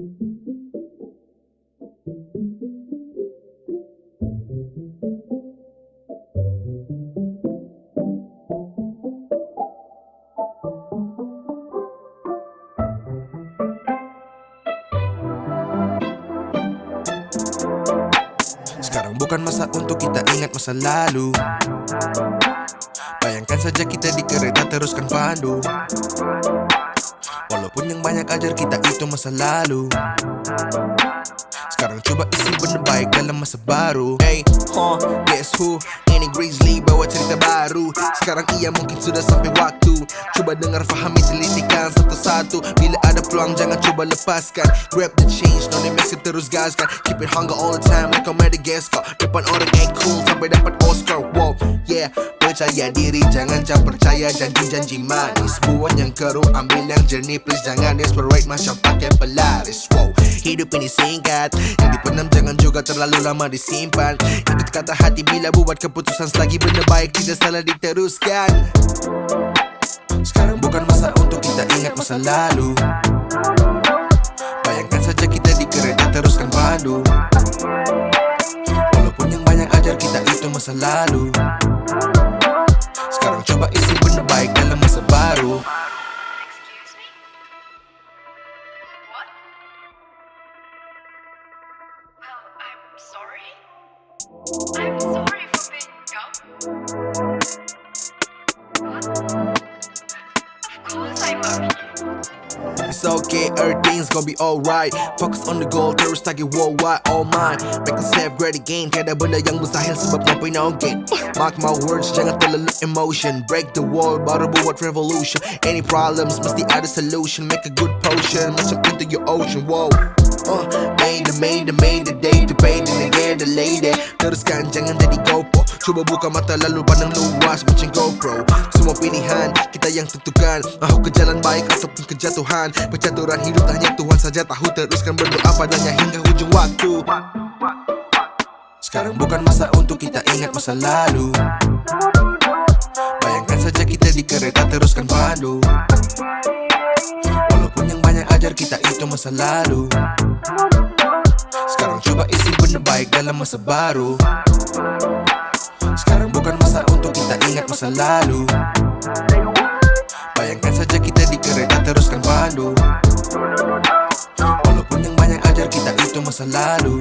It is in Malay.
Sekarang bukan masa untuk kita ingat masa lalu. Bayangkan saja kita di kereta teruskan pandu Walaupun yang banyak ajar kita itu masa lalu. Sekarang coba isi benda baik dalam masa baru. Hey, huh, guess who? Ini Grizzly bawa cerita baru. Sekarang ia mungkin sudah sampai waktu. Coba dengar fahami telitikan satu-satu. Bila ada peluang jangan coba lepaskan. Grab the change, no name terus gaskan. Keep it hunger all the time like a Madagascar Depan orang ain't cool sampai dapat Oscar. Wow, yeah Percaya diri jangan jangan percaya janji-janji manis. Buang yang keruh ambil yang jernih Please jangan desperate. Macam pakai pelaris Wow, hidup ini singkat Yang dipenam jangan juga terlalu lama disimpan. Ikut kata hati bila buat keputusan Selagi benda baik tidak salah diteruskan. Sekarang bukan masa untuk kita ingat masa lalu. Bayangkan saja kita di kereta teruskan pandu Walaupun yang banyak ajar kita itu masa lalu Of course I'm okay. It's okay, everything's gonna be alright. Focus on the goal, terus target worldwide, all mine. Make yourself great again, tiada benda yang mustahil sebab mampu inaugate Mark my words, jangan terlalu emotion. Break the wall, baru buat revolution. Any problems, mesti ada solution. Make a good potion, macam into your ocean, whoa. Uh, made the, made the, made the day to pay the nigga the lady Teruskan, jangan jadi GoPro Cuba buka mata lalu pandang luas macam GoPro. Semua pilihan, kita yang tentukan. Mahu ke jalan baik ataupun kejatuhan Percaturan hidup hanya Tuhan saja tahu. Teruskan berdoa padanya hingga hujung waktu. Sekarang bukan masa untuk kita ingat masa lalu. Bayangkan saja kita di kereta teruskan pandu Walaupun yang banyak ajar kita itu masa lalu. Sekarang coba isi benda baik dalam masa baru. Sekarang bukan masa untuk kita ingat masa lalu. Bayangkan saja kita Walaupun yang banyak ajar kita itu masa lalu